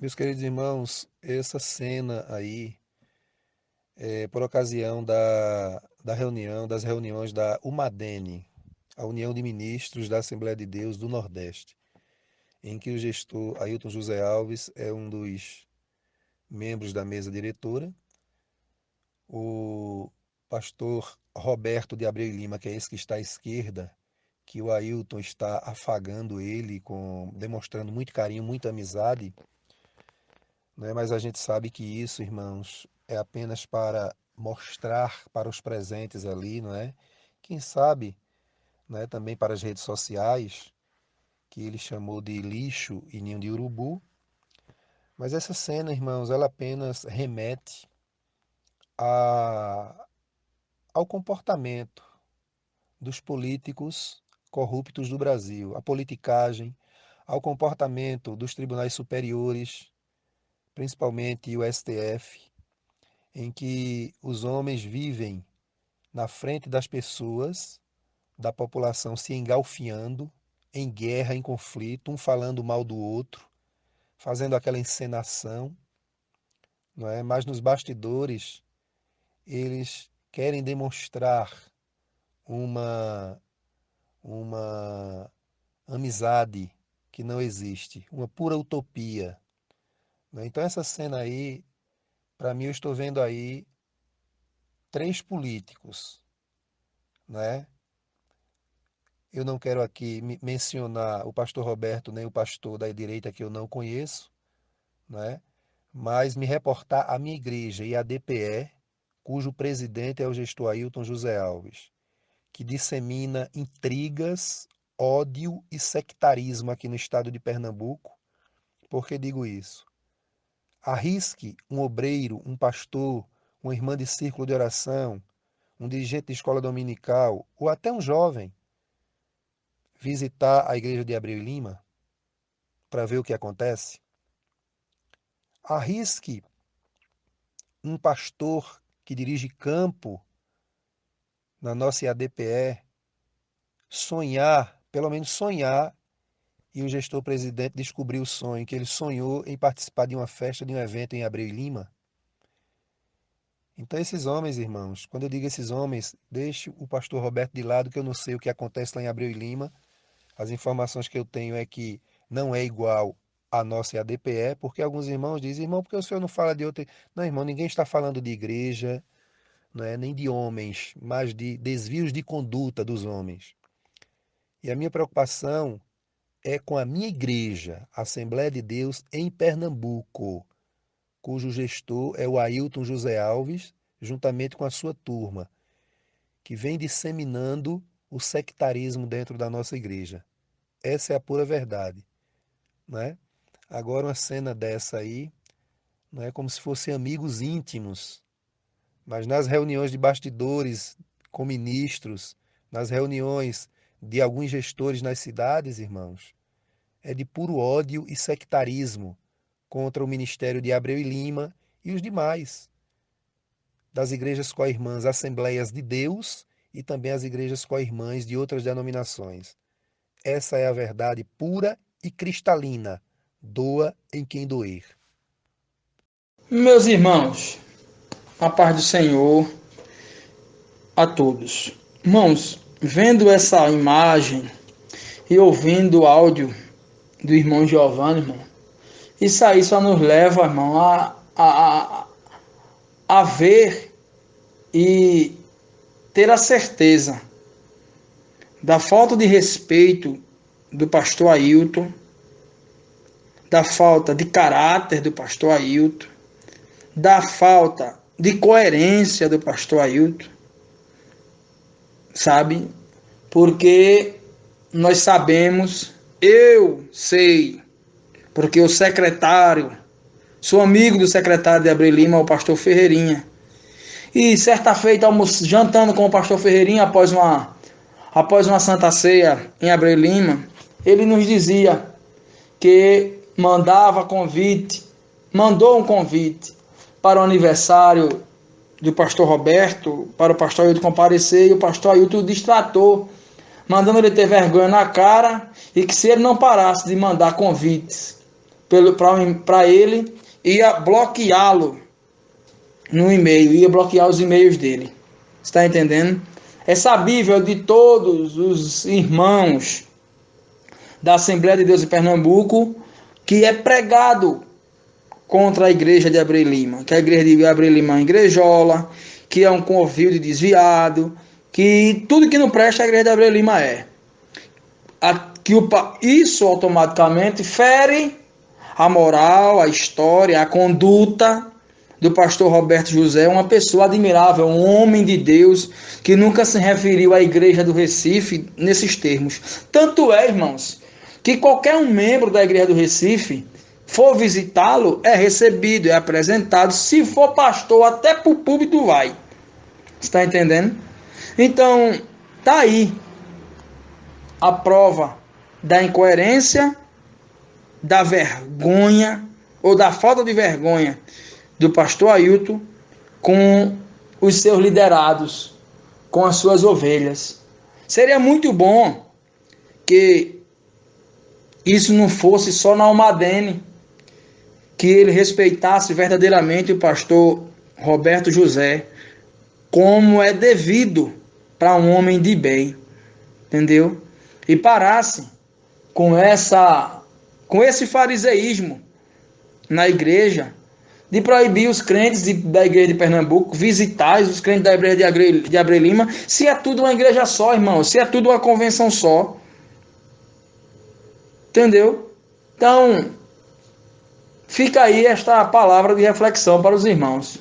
Meus queridos irmãos, essa cena aí é por ocasião da, da reunião, das reuniões da UMADENE, a União de Ministros da Assembleia de Deus do Nordeste, em que o gestor Ailton José Alves é um dos membros da mesa diretora, o pastor Roberto de Abreu Lima, que é esse que está à esquerda, que o Ailton está afagando ele, com, demonstrando muito carinho, muita amizade, né? mas a gente sabe que isso, irmãos, é apenas para mostrar para os presentes ali, não é? Quem sabe, né, também para as redes sociais, que ele chamou de lixo e ninho de urubu. Mas essa cena, irmãos, ela apenas remete a, ao comportamento dos políticos corruptos do Brasil, a politicagem, ao comportamento dos tribunais superiores, principalmente o STF, em que os homens vivem na frente das pessoas, da população se engalfiando, em guerra, em conflito, um falando mal do outro, fazendo aquela encenação, não é? Mas nos bastidores eles querem demonstrar uma uma amizade que não existe, uma pura utopia. Né? Então essa cena aí para mim, eu estou vendo aí três políticos, né? Eu não quero aqui mencionar o pastor Roberto nem o pastor da direita que eu não conheço, né? Mas me reportar a minha igreja e a DPE, cujo presidente é o gestor Ailton José Alves, que dissemina intrigas, ódio e sectarismo aqui no estado de Pernambuco. Por que digo isso? Arrisque um obreiro, um pastor, uma irmã de círculo de oração, um dirigente de escola dominical ou até um jovem visitar a igreja de Abreu e Lima para ver o que acontece. Arrisque um pastor que dirige campo na nossa IADPE sonhar, pelo menos sonhar e o gestor presidente descobriu o sonho, que ele sonhou em participar de uma festa, de um evento em Abreu e Lima. Então, esses homens, irmãos, quando eu digo esses homens, deixe o pastor Roberto de lado, que eu não sei o que acontece lá em Abreu e Lima. As informações que eu tenho é que não é igual a nossa ADPE, porque alguns irmãos dizem, irmão, porque o senhor não fala de outra. Não, irmão, ninguém está falando de igreja, não é, nem de homens, mas de desvios de conduta dos homens. E a minha preocupação é com a minha igreja, Assembleia de Deus, em Pernambuco, cujo gestor é o Ailton José Alves, juntamente com a sua turma, que vem disseminando o sectarismo dentro da nossa igreja. Essa é a pura verdade. Né? Agora, uma cena dessa aí, não é como se fossem amigos íntimos, mas nas reuniões de bastidores com ministros, nas reuniões de alguns gestores nas cidades, irmãos, é de puro ódio e sectarismo contra o ministério de Abreu e Lima e os demais das igrejas co-irmãs Assembleias de Deus e também as igrejas co-irmãs de outras denominações. Essa é a verdade pura e cristalina. Doa em quem doer. Meus irmãos, a paz do Senhor a todos. Irmãos, vendo essa imagem e ouvindo o áudio do irmão Giovanni, irmão, isso aí só nos leva, irmão, a, a, a ver e ter a certeza da falta de respeito do pastor Ailton, da falta de caráter do pastor Ailton, da falta de coerência do pastor Ailton, sabe? Porque nós sabemos, eu sei, porque o secretário, sou amigo do secretário de Abril Lima, o pastor Ferreirinha. E certa feita, jantando com o pastor Ferreirinha após uma, após uma santa ceia em Abril Lima, ele nos dizia que mandava convite, mandou um convite para o aniversário do pastor Roberto para o pastor Ailton comparecer e o pastor Ailton distratou, mandando ele ter vergonha na cara e que se ele não parasse de mandar convites para ele, ia bloqueá-lo no e-mail, ia bloquear os e-mails dele. Está entendendo? É sabível de todos os irmãos da Assembleia de Deus em Pernambuco que é pregado contra a igreja de Abreu Lima, que a igreja de Abreu Lima é igrejola, que é um convívio de desviado, que tudo que não presta a igreja de Abreu Lima é. A, que o, isso automaticamente fere a moral, a história, a conduta do pastor Roberto José, uma pessoa admirável, um homem de Deus que nunca se referiu à igreja do Recife nesses termos. Tanto é, irmãos, que qualquer um membro da igreja do Recife for visitá-lo, é recebido, é apresentado. Se for pastor, até para o público vai. Está entendendo? Então, tá aí a prova da incoerência, da vergonha ou da falta de vergonha do pastor Ailton com os seus liderados, com as suas ovelhas. Seria muito bom que isso não fosse só na Almadene, que ele respeitasse verdadeiramente o pastor Roberto José, como é devido para um homem de bem, entendeu? E parasse com essa com esse fariseísmo na igreja de proibir os crentes de, da igreja de Pernambuco visitar os crentes da igreja de, de Abre Lima, se é tudo uma igreja só, irmão, se é tudo uma convenção só. Entendeu? Então, Fica aí esta palavra de reflexão para os irmãos.